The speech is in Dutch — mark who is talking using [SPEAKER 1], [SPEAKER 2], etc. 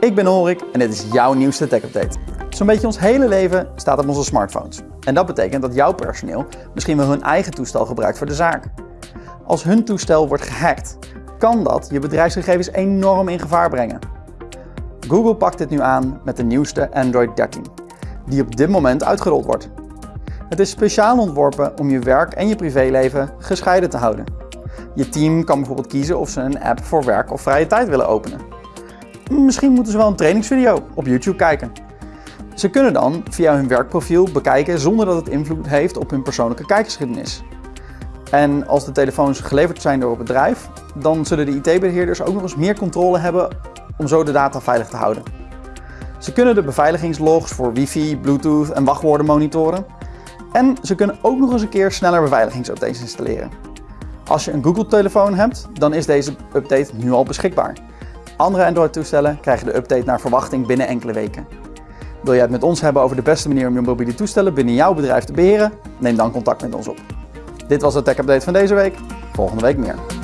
[SPEAKER 1] Ik ben Horik en dit is jouw nieuwste tech update. Zo'n beetje ons hele leven staat op onze smartphones. En dat betekent dat jouw personeel misschien wel hun eigen toestel gebruikt voor de zaak. Als hun toestel wordt gehackt, kan dat je bedrijfsgegevens enorm in gevaar brengen. Google pakt dit nu aan met de nieuwste Android 13, die op dit moment uitgerold wordt. Het is speciaal ontworpen om je werk en je privéleven gescheiden te houden. Je team kan bijvoorbeeld kiezen of ze een app voor werk of vrije tijd willen openen. Misschien moeten ze wel een trainingsvideo op YouTube kijken. Ze kunnen dan via hun werkprofiel bekijken zonder dat het invloed heeft op hun persoonlijke kijkgeschiedenis. En als de telefoons geleverd zijn door het bedrijf, dan zullen de IT-beheerders ook nog eens meer controle hebben om zo de data veilig te houden. Ze kunnen de beveiligingslogs voor wifi, bluetooth en wachtwoorden monitoren. En ze kunnen ook nog eens een keer sneller beveiligingsupdates installeren. Als je een Google-telefoon hebt, dan is deze update nu al beschikbaar. Andere Android-toestellen krijgen de update naar verwachting binnen enkele weken. Wil jij het met ons hebben over de beste manier om je mobiele toestellen binnen jouw bedrijf te beheren? Neem dan contact met ons op. Dit was de Tech Update van deze week. Volgende week meer.